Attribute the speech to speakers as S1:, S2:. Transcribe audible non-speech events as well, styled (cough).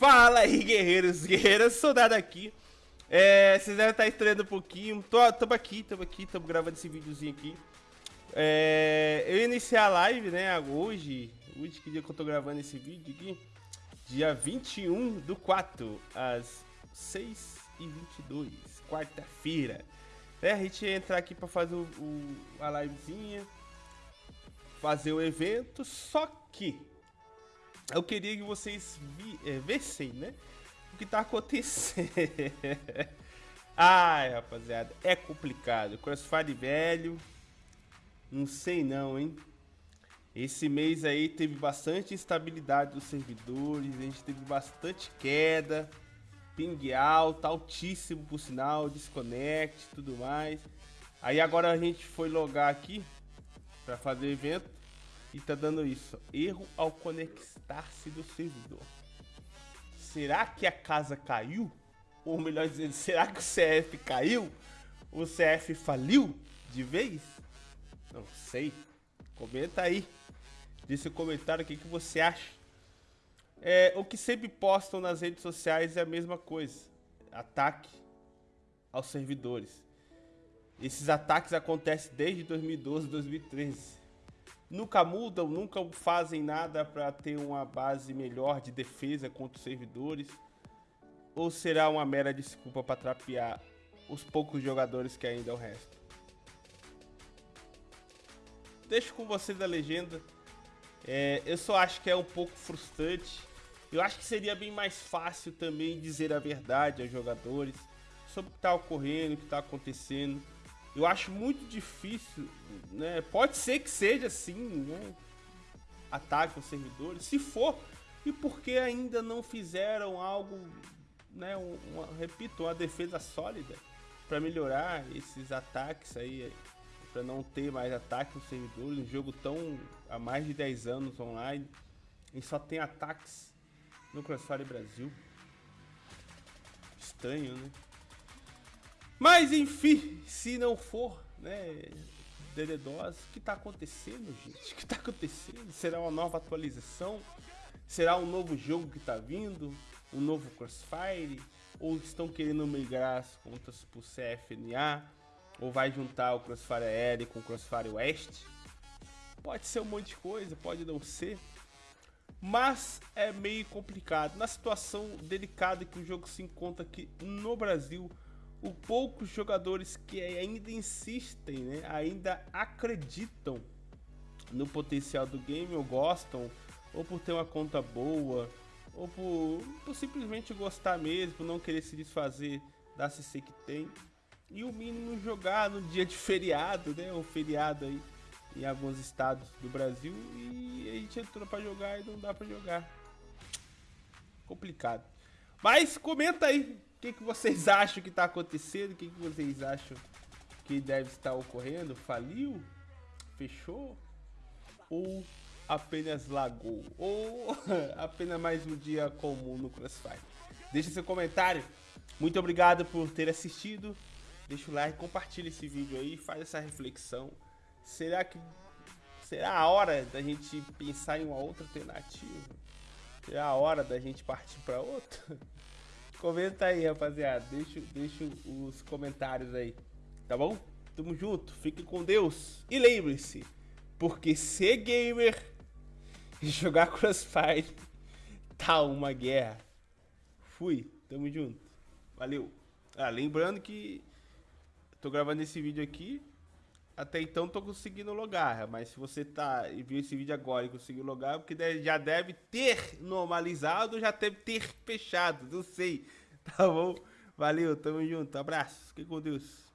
S1: Fala aí, guerreiros, guerreiras, soldado aqui. É, vocês devem estar estranhando um pouquinho. Tô, tamo aqui, tamo aqui, tamo gravando esse videozinho aqui. É, eu iniciei a live, né, hoje. Hoje, que dia que eu tô gravando esse vídeo aqui? Dia 21 do 4, às 6h22, quarta-feira. É, a gente ia entrar aqui pra fazer o, o, a livezinha, fazer o evento, só que eu queria que vocês vi, é, vissem, né? O que tá acontecendo. (laughs) Ai, rapaziada, é complicado. Crossfire velho, não sei não, hein? Esse mês aí teve bastante instabilidade dos servidores, a gente teve bastante queda, ping alto, altíssimo por sinal, desconnect tudo mais. Aí agora a gente foi logar aqui para fazer evento e tá dando isso. Erro ao conectar-se do servidor. Será que a casa caiu? Ou melhor dizendo, será que o CF caiu? O CF faliu de vez? Não sei. Comenta aí. Deixa o comentário o que, que você acha. É, o que sempre postam nas redes sociais é a mesma coisa. Ataque aos servidores. Esses ataques acontecem desde 2012, 2013 nunca mudam, nunca fazem nada para ter uma base melhor de defesa contra os servidores? Ou será uma mera desculpa para trapear os poucos jogadores que ainda restam? Deixo com vocês a legenda. É, eu só acho que é um pouco frustrante. Eu acho que seria bem mais fácil também dizer a verdade aos jogadores sobre o que está ocorrendo, o que está acontecendo eu acho muito difícil, né? Pode ser que seja assim, né? Ataque aos servidores. Se for, e porque ainda não fizeram algo, né? Uma, repito, uma defesa sólida para melhorar esses ataques aí, para não ter mais ataques aos servidores. Um jogo tão há mais de 10 anos online e só tem ataques no Crossfire Brasil. Estranho, né? Mas enfim, se não for, né, DDoS, o que está acontecendo, gente? O que está acontecendo? Será uma nova atualização? Será um novo jogo que está vindo? Um novo Crossfire? Ou estão querendo migrar as contas para o CFNA? Ou vai juntar o Crossfire Aéreo com o Crossfire West? Pode ser um monte de coisa, pode não ser. Mas é meio complicado. Na situação delicada que o jogo se encontra aqui no Brasil, o poucos jogadores que ainda insistem, né, ainda acreditam no potencial do game ou gostam, ou por ter uma conta boa, ou por, por simplesmente gostar mesmo, não querer se desfazer da CC que tem. E o mínimo jogar no dia de feriado, né, um feriado aí em alguns estados do Brasil e a gente entrou para jogar e não dá para jogar. Complicado. Mas comenta aí o que, que vocês (laughs) acham que está acontecendo? O que, que vocês acham que deve estar ocorrendo? Faliu? Fechou? Ou apenas lagou? Ou (laughs) apenas mais um dia comum no Crossfire? Deixa seu comentário. Muito obrigado por ter assistido. Deixa o like, compartilha esse vídeo aí, faz essa reflexão. Será que será a hora da gente pensar em uma outra alternativa? Será a hora da gente partir para outra? (laughs) Comenta aí, rapaziada. Deixa, deixa os comentários aí. Tá bom? Tamo junto. Fique com Deus. E lembre-se, porque ser gamer (laughs) e jogar Crossfire (laughs) tá uma guerra. Fui. Tamo junto. Valeu. Ah, lembrando que tô gravando esse vídeo aqui. Até então tô conseguindo logar, mas se você tá e viu esse vídeo agora e conseguiu logar, porque já deve ter normalizado, já deve ter fechado, não sei. (laughs) Tá bom? Valeu, tamo junto, abraço, fique com Deus.